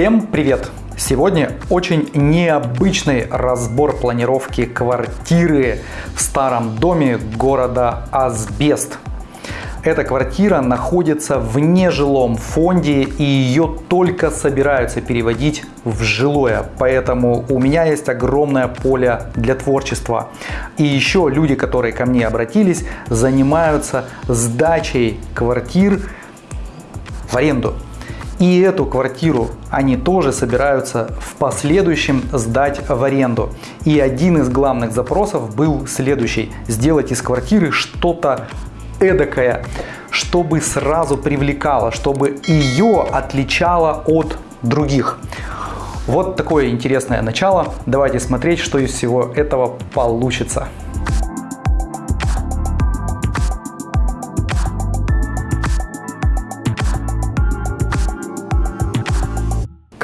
Всем привет! Сегодня очень необычный разбор планировки квартиры в старом доме города Асбест. Эта квартира находится в нежилом фонде и ее только собираются переводить в жилое. Поэтому у меня есть огромное поле для творчества. И еще люди, которые ко мне обратились, занимаются сдачей квартир в аренду. И эту квартиру они тоже собираются в последующем сдать в аренду. И один из главных запросов был следующий. Сделать из квартиры что-то эдакое, чтобы сразу привлекало, чтобы ее отличало от других. Вот такое интересное начало. Давайте смотреть, что из всего этого получится.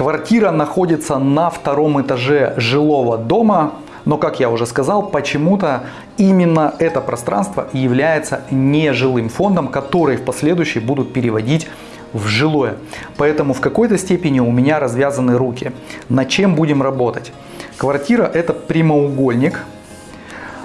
Квартира находится на втором этаже жилого дома, но, как я уже сказал, почему-то именно это пространство является нежилым фондом, который в последующем будут переводить в жилое. Поэтому в какой-то степени у меня развязаны руки. На чем будем работать? Квартира это прямоугольник,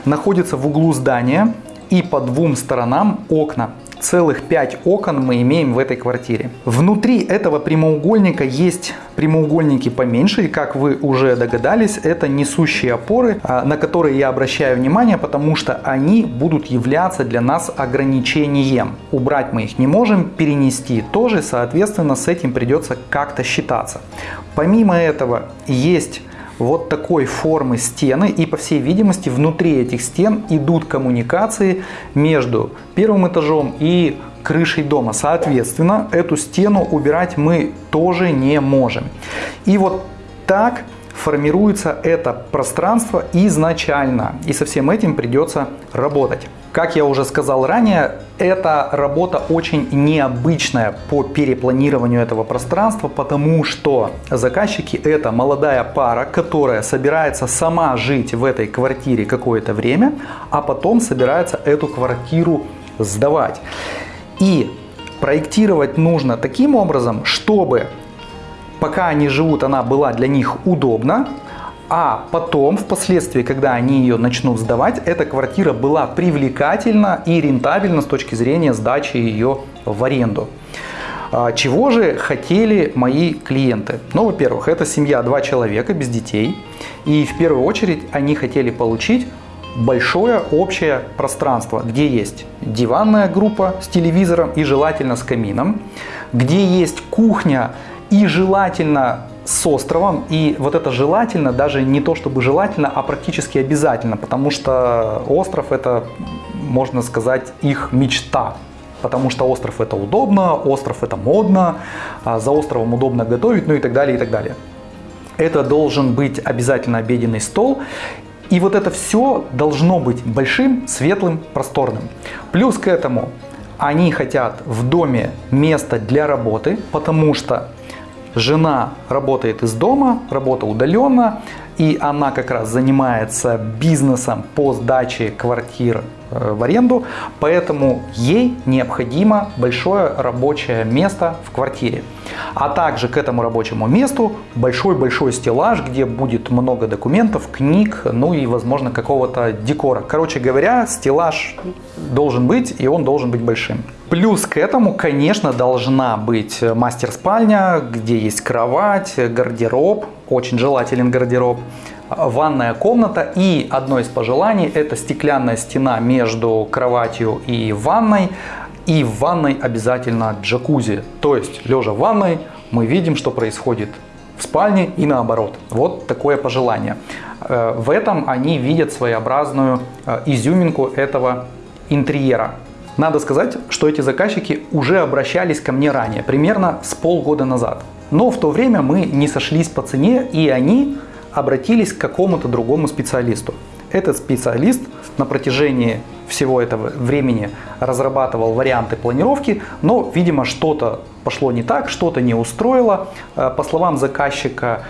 находится в углу здания и по двум сторонам окна целых 5 окон мы имеем в этой квартире. Внутри этого прямоугольника есть прямоугольники поменьше, и как вы уже догадались, это несущие опоры, а, на которые я обращаю внимание, потому что они будут являться для нас ограничением. Убрать мы их не можем, перенести тоже, соответственно, с этим придется как-то считаться. Помимо этого есть вот такой формы стены и по всей видимости внутри этих стен идут коммуникации между первым этажом и крышей дома. Соответственно, эту стену убирать мы тоже не можем. И вот так формируется это пространство изначально. И со всем этим придется работать. Как я уже сказал ранее, эта работа очень необычная по перепланированию этого пространства, потому что заказчики это молодая пара, которая собирается сама жить в этой квартире какое-то время, а потом собирается эту квартиру сдавать. И проектировать нужно таким образом, чтобы пока они живут, она была для них удобна, а потом, впоследствии, когда они ее начнут сдавать, эта квартира была привлекательна и рентабельна с точки зрения сдачи ее в аренду. А, чего же хотели мои клиенты? Ну, во-первых, это семья, два человека без детей. И в первую очередь они хотели получить большое общее пространство, где есть диванная группа с телевизором и желательно с камином, где есть кухня и желательно с островом. И вот это желательно, даже не то чтобы желательно, а практически обязательно, потому что остров это, можно сказать, их мечта. Потому что остров это удобно, остров это модно, а за островом удобно готовить, ну и так далее, и так далее. Это должен быть обязательно обеденный стол. И вот это все должно быть большим, светлым, просторным. Плюс к этому они хотят в доме место для работы, потому что Жена работает из дома, работа удаленно, и она как раз занимается бизнесом по сдаче квартир э, в аренду, поэтому ей необходимо большое рабочее место в квартире. А также к этому рабочему месту большой-большой стеллаж, где будет много документов, книг, ну и возможно какого-то декора. Короче говоря, стеллаж должен быть и он должен быть большим. Плюс к этому, конечно, должна быть мастер-спальня, где есть кровать, гардероб, очень желателен гардероб, ванная комната и одно из пожеланий это стеклянная стена между кроватью и ванной. И в ванной обязательно джакузи. То есть, лежа в ванной, мы видим, что происходит в спальне и наоборот. Вот такое пожелание. Э, в этом они видят своеобразную э, изюминку этого интерьера. Надо сказать, что эти заказчики уже обращались ко мне ранее, примерно с полгода назад. Но в то время мы не сошлись по цене, и они обратились к какому-то другому специалисту. Этот специалист на протяжении всего этого времени разрабатывал варианты планировки, но, видимо, что-то пошло не так, что-то не устроило. Э, по словам заказчика,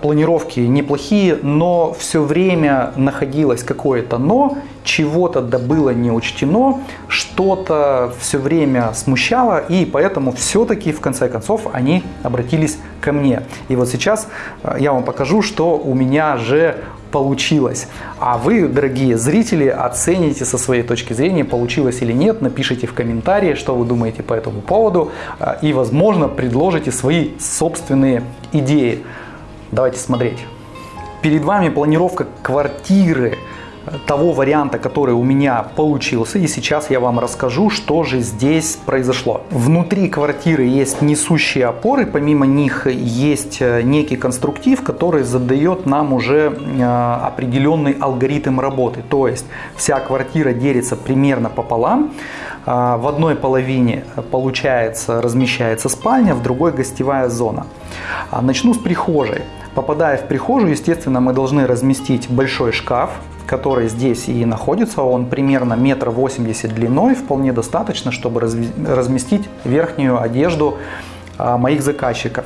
планировки неплохие, но все время находилось какое-то но, чего-то да было не учтено, что-то все время смущало, и поэтому все-таки в конце концов они обратились ко мне. И вот сейчас э, я вам покажу, что у меня же получилось. А вы, дорогие зрители, оцените со своей точки зрения, получилось или нет, напишите в комментарии, что вы думаете по этому поводу, э, и, возможно, предложите свои собственные идеи. Давайте смотреть. Перед вами планировка квартиры того варианта, который у меня получился. И сейчас я вам расскажу, что же здесь произошло. Внутри квартиры есть несущие опоры. Помимо них есть э, некий конструктив, который задает нам уже э, определенный алгоритм работы. То есть вся квартира делится примерно пополам. В одной половине получается размещается спальня, в другой гостевая зона. Начну с прихожей. Попадая в прихожую, естественно, мы должны разместить большой шкаф, который здесь и находится. Он примерно метр восемьдесят длиной, вполне достаточно, чтобы разместить верхнюю одежду моих заказчиков.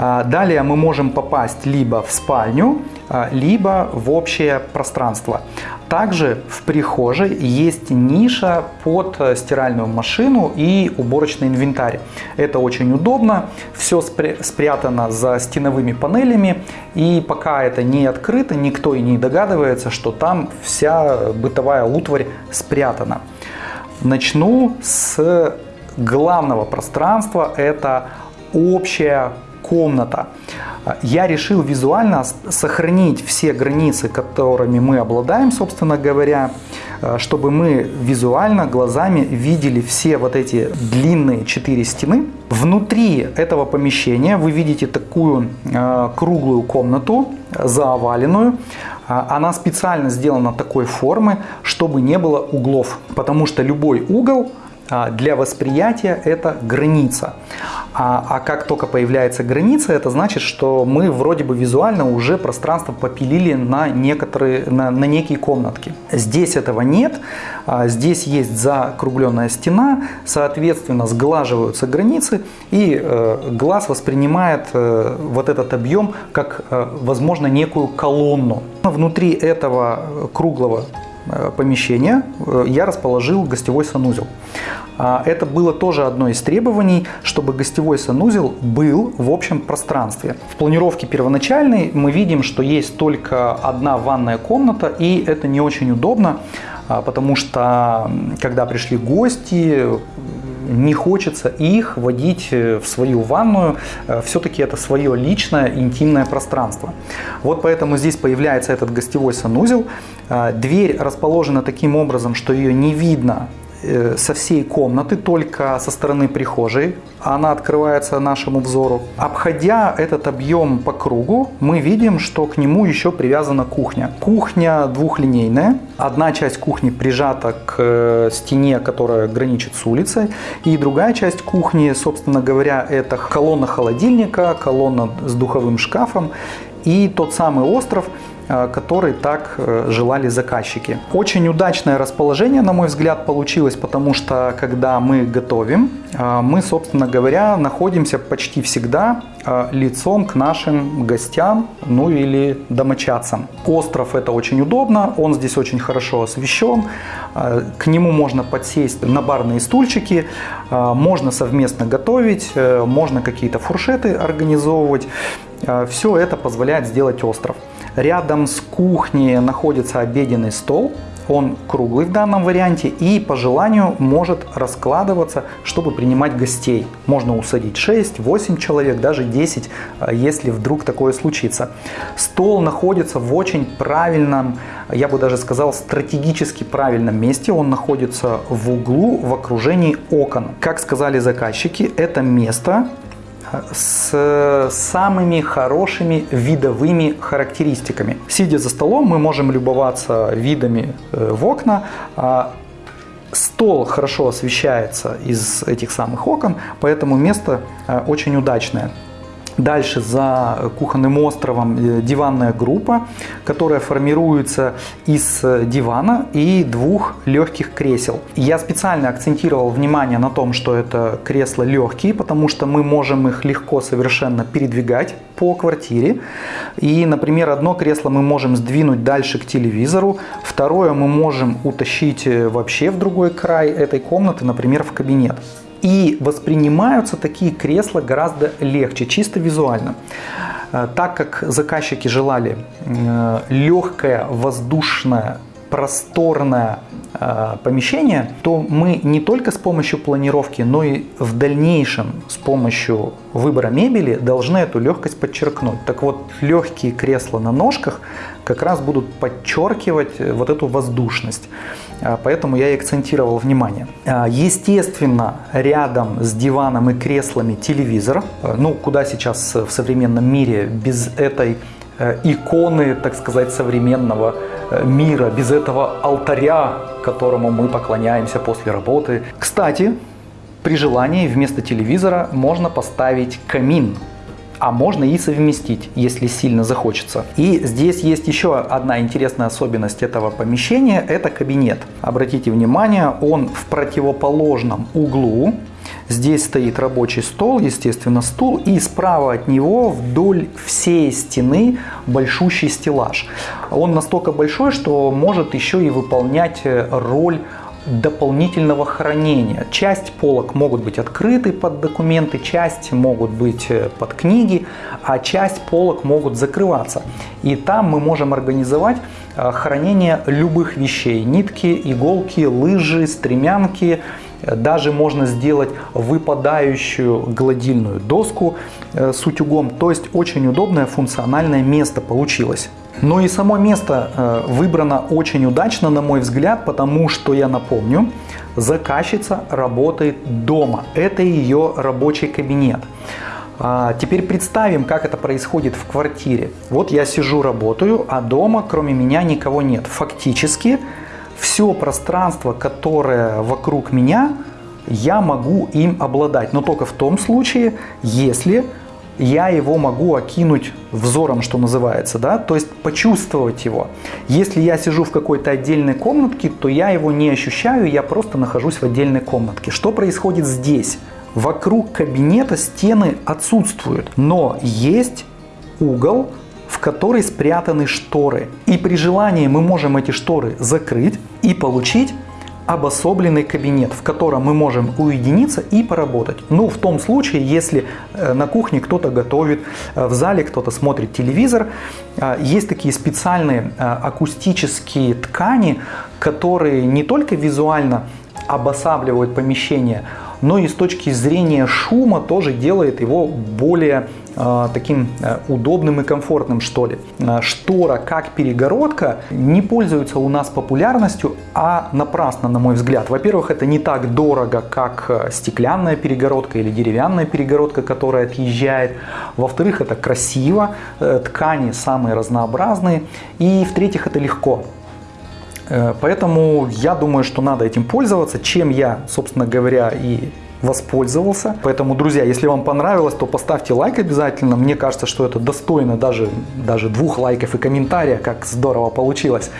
А, далее мы можем попасть либо в спальню, а, либо в общее пространство. Также в прихожей есть ниша под э, стиральную машину и уборочный инвентарь. Это очень удобно, все спрятано за стеновыми панелями и пока это не открыто, никто и не догадывается, что там вся бытовая утварь спрятана. Начну с главного пространства, это общая комната. Я решил визуально сохранить все границы, которыми мы обладаем, собственно говоря, э, чтобы мы визуально глазами видели все вот эти длинные четыре стены. Внутри этого помещения вы видите такую э, круглую комнату, заоваленную. Она специально сделана такой формы, чтобы не было углов, потому что любой угол для восприятия это граница. А, а как только появляется граница, это значит, что мы вроде бы визуально уже пространство попилили на, некоторые, на, на некие комнатки. Здесь этого нет. А, здесь есть закругленная стена, соответственно, сглаживаются границы, и э, глаз воспринимает э, вот этот объем как, э, возможно, некую колонну. Внутри этого круглого помещения э, я расположил гостевой санузел. А, это было тоже одно из требований, чтобы гостевой санузел был в общем пространстве. В планировке первоначальной мы видим, что есть только одна ванная комната, и это не очень удобно, а, потому что когда пришли гости, не хочется их водить э, в свою ванную. Э, Все-таки это свое личное интимное пространство. Вот поэтому здесь появляется этот гостевой санузел. Э, дверь расположена таким образом, что ее не видно со всей комнаты, только со стороны прихожей. Она открывается нашему взору. Обходя этот объем по кругу, мы видим, что к нему еще привязана кухня. Кухня двухлинейная. Одна часть кухни прижата к э, стене, которая граничит с улицей. И другая часть кухни, собственно говоря, это колонна холодильника, колонна с духовым шкафом и тот самый остров, Э, который так э, желали заказчики. Очень удачное расположение, на мой взгляд, получилось, потому что когда мы готовим, э, мы, собственно говоря, находимся почти всегда лицом к нашим гостям, ну или домочадцам. Остров это очень удобно, он здесь очень хорошо освещен, к нему можно подсесть на барные стульчики, можно совместно готовить, можно какие-то фуршеты организовывать. Все это позволяет сделать остров. Рядом с кухней находится обеденный стол. Он круглый в данном варианте и по желанию может раскладываться, чтобы принимать гостей. Можно усадить 6, 8 человек, даже 10, э, если вдруг такое случится. Стол находится в очень правильном, я бы даже сказал, стратегически правильном месте. Он находится в углу в окружении окон. Как сказали заказчики, это место с самыми хорошими видовыми характеристиками. Сидя за столом, мы можем любоваться видами э, в окна. А стол хорошо освещается из этих самых окон, поэтому место э, очень удачное. Дальше за кухонным островом э, диванная группа, которая формируется из э, дивана и двух легких кресел. Я специально акцентировал внимание на том, что это кресла легкие, потому что мы можем их легко совершенно передвигать по квартире. И, например, одно кресло мы можем сдвинуть дальше к телевизору, второе мы можем утащить э, вообще в другой край этой комнаты, например, в кабинет. И воспринимаются такие кресла гораздо легче, чисто визуально. Э, так как заказчики желали э, легкое, воздушное, просторное э, помещение, то мы не только с помощью планировки, но и в дальнейшем с помощью выбора мебели должны эту легкость подчеркнуть. Так вот, легкие кресла на ножках как раз будут подчеркивать вот эту воздушность. А, поэтому я и акцентировал внимание. Естественно, рядом с диваном и креслами телевизор. Ну, куда сейчас в современном мире без этой э, иконы, так сказать, современного э, мира, без этого алтаря, которому мы поклоняемся после работы. Кстати, при желании вместо телевизора можно поставить камин а можно и совместить, если сильно захочется. И здесь есть еще одна интересная особенность этого помещения, это кабинет. Обратите внимание, он в противоположном углу, Здесь стоит рабочий стол, естественно, стул, и справа от него вдоль всей стены большущий стеллаж. Он настолько большой, что может еще и выполнять роль дополнительного хранения. Часть полок могут быть открыты под документы, часть могут быть э, под книги, а часть полок могут закрываться. И там мы можем организовать э, хранение любых вещей. Нитки, иголки, лыжи, стремянки, даже можно сделать выпадающую гладильную доску э, с утюгом. То есть очень удобное функциональное место получилось. Но и само место э, выбрано очень удачно, на мой взгляд, потому что, я напомню, заказчица работает дома. Это ее рабочий кабинет. А, теперь представим, как это происходит в квартире. Вот я сижу, работаю, а дома кроме меня никого нет. Фактически все пространство, которое вокруг меня, я могу им обладать. Но только в том случае, если я его могу окинуть взором, что называется, да, то есть почувствовать его. Если я сижу в какой-то отдельной комнатке, то я его не ощущаю, я просто нахожусь в отдельной комнатке. Что происходит здесь? Вокруг кабинета стены отсутствуют, но есть угол, в который спрятаны шторы. И при желании мы можем эти шторы закрыть и получить обособленный кабинет, в котором мы можем уединиться и поработать. Ну, в том случае, если э, на кухне кто-то готовит, э, в зале кто-то смотрит телевизор, э, есть такие специальные акустические ткани, которые не только визуально обосабливают помещение, но и с точки зрения шума тоже делает его более таким э, удобным и комфортным, что ли. Э, штора как перегородка не пользуется у нас популярностью, а напрасно, на мой взгляд. Во-первых, это не так дорого, как э, стеклянная перегородка или деревянная перегородка, которая отъезжает. Во-вторых, это красиво, э, ткани самые разнообразные. И в-третьих, это легко. Э, поэтому я думаю, что надо этим пользоваться, чем я, собственно говоря, и воспользовался. Поэтому, друзья, если вам понравилось, то поставьте лайк обязательно. Мне кажется, что это достойно даже, даже двух лайков и комментария, как здорово получилось.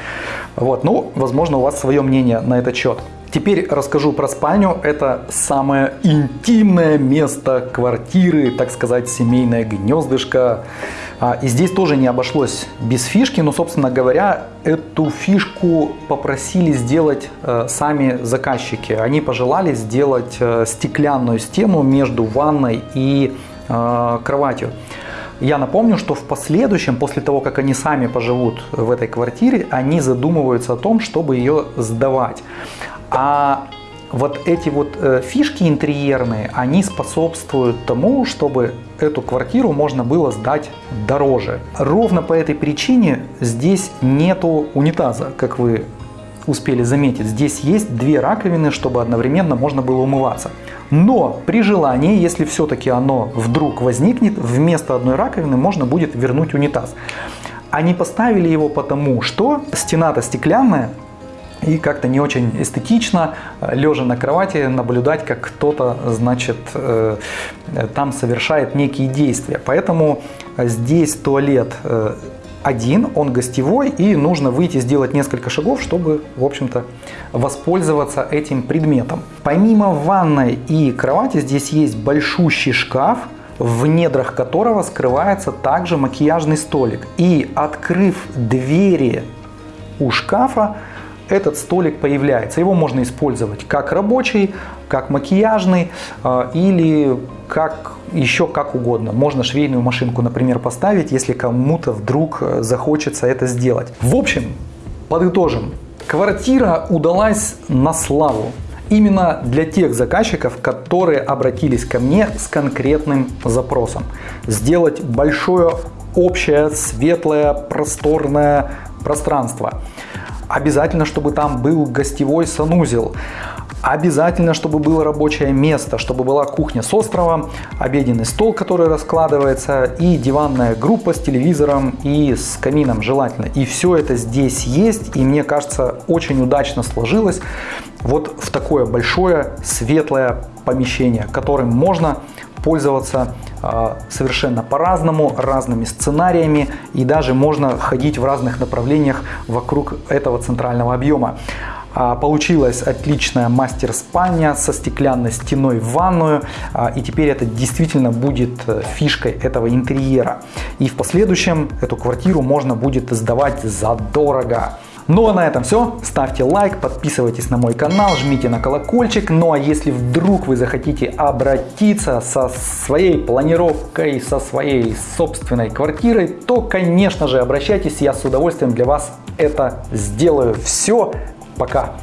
Вот, ну, возможно, у вас свое мнение на этот счет. Теперь расскажу про спальню. Это самое интимное место квартиры, так сказать, семейное гнездышко. А, и здесь тоже не обошлось без фишки, но, собственно говоря, эту фишку попросили сделать э, сами заказчики. Они пожелали сделать э, стеклянную стену между ванной и э, кроватью. Я напомню, что в последующем, после того, как они сами поживут в этой квартире, они задумываются о том, чтобы ее сдавать. А вот эти вот э, фишки интерьерные, они способствуют тому, чтобы эту квартиру можно было сдать дороже. Ровно по этой причине здесь нету унитаза, как вы успели заметить. Здесь есть две раковины, чтобы одновременно можно было умываться. Но при желании, если все-таки оно вдруг возникнет, вместо одной раковины можно будет вернуть унитаз. Они поставили его потому, что стена-то стеклянная, и как-то не очень эстетично, лежа на кровати, наблюдать, как кто-то, значит, э, там совершает некие действия. Поэтому здесь туалет э, один, он гостевой, и нужно выйти сделать несколько шагов, чтобы, в общем-то, воспользоваться этим предметом. Помимо ванной и кровати, здесь есть большущий шкаф, в недрах которого скрывается также макияжный столик. И открыв двери у шкафа, этот столик появляется. Его можно использовать как рабочий, как макияжный э, или как еще как угодно. Можно швейную машинку, например, поставить, если кому-то вдруг э, захочется это сделать. В общем, подытожим. Квартира удалась на славу. Именно для тех заказчиков, которые обратились ко мне с конкретным запросом. Сделать большое, общее, светлое, просторное пространство. Обязательно, чтобы там был гостевой санузел. Обязательно, чтобы было рабочее место, чтобы была кухня с островом, обеденный стол, который раскладывается, и диванная группа с телевизором и с камином желательно. И все это здесь есть, и мне кажется, очень удачно сложилось вот в такое большое светлое помещение, которым можно пользоваться а, совершенно по-разному, разными сценариями и даже можно ходить в разных направлениях вокруг этого центрального объема. А, получилась отличная мастер-спальня со стеклянной стеной в ванную. А, и теперь это действительно будет э, фишкой этого интерьера. И в последующем эту квартиру можно будет сдавать задорого. Ну а на этом все. Ставьте лайк, подписывайтесь на мой канал, жмите на колокольчик. Ну а если вдруг вы захотите обратиться со своей планировкой, со своей собственной квартирой, то конечно же обращайтесь, я с удовольствием для вас это сделаю. Все, Пока!